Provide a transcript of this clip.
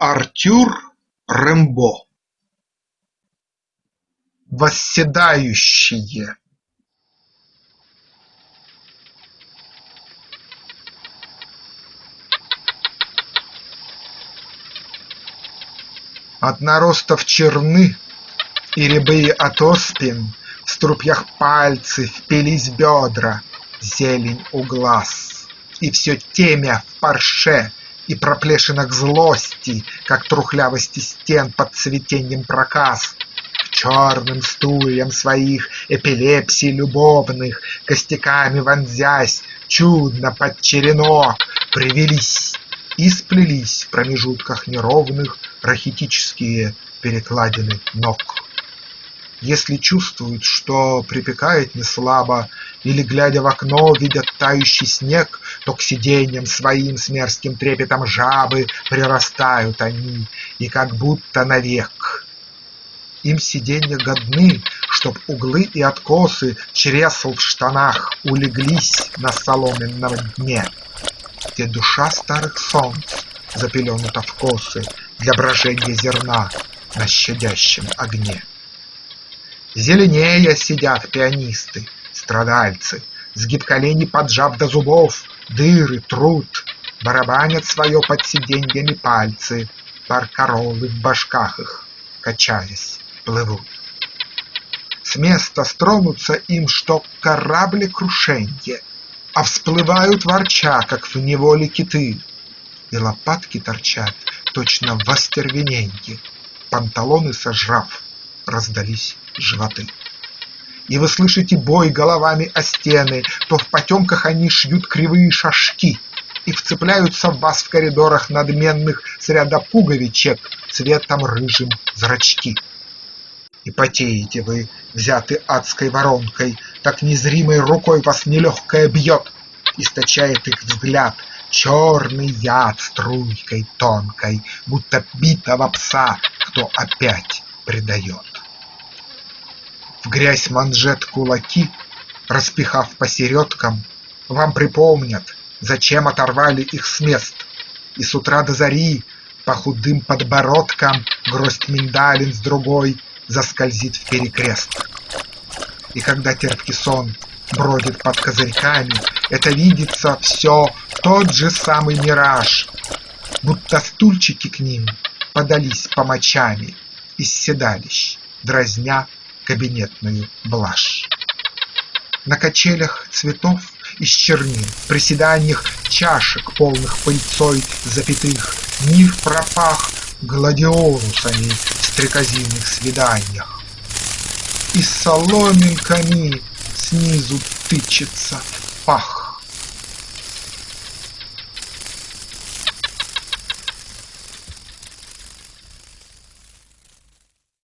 Артюр Рембо Восседающие. От наростов черны и рябые от оспин В струпьях пальцы впились бедра, зелень у глаз, И все темя в парше и проплешинах злости, Как трухлявости стен под цветеньем проказ, К черным стульям своих эпилепсий любовных, Костяками вонзясь, чудно под черенок Привелись и сплелись в промежутках неровных Рахитические перекладины ног. Если чувствуют, что припекает неслабо, Или, глядя в окно, видят тающий снег, То к сиденьям своим с мерзким трепетом жабы Прирастают они, и как будто навек. Им сиденья годны, чтоб углы и откосы Чресл в штанах улеглись на соломенном дне, Где душа старых солнц запеленута в косы Для брожения зерна на щадящем огне. Зеленея сидят пианисты, страдальцы, Сгиб коленей поджав до зубов, дыры трут, Барабанят свое под сиденьями пальцы, Баркаролы в башках их, качаясь, плывут. С места стронуться им, что кораблекрушенье, А всплывают ворча, как в неволе киты, И лопатки торчат, точно в остервененье, Панталоны сожрав, раздались животы. И вы слышите бой головами о стены, То в потемках они шьют кривые шашки И вцепляются в вас в коридорах надменных С ряда пуговичек цветом рыжим зрачки. И потеете вы, взяты адской воронкой, Так незримой рукой вас нелегкая бьет, Источает их взгляд черный яд струйкой тонкой, Будто битого пса кто опять предает. В грязь манжет кулаки, распихав посередкам, Вам припомнят, зачем оторвали их с мест, И с утра до зари по худым подбородкам Гроздь миндалин с другой заскользит в перекрест. И когда терпкий сон бродит под козырьками, Это видится все тот же самый мираж, Будто стульчики к ним подались помочами Из седалищ, дразня кабинетную блажь. На качелях цветов из чернил, приседаниях чашек, полных пыльцой запятых, Мир пропах гладиолусами в стрекозиных свиданиях. И соломинками снизу тычется пах.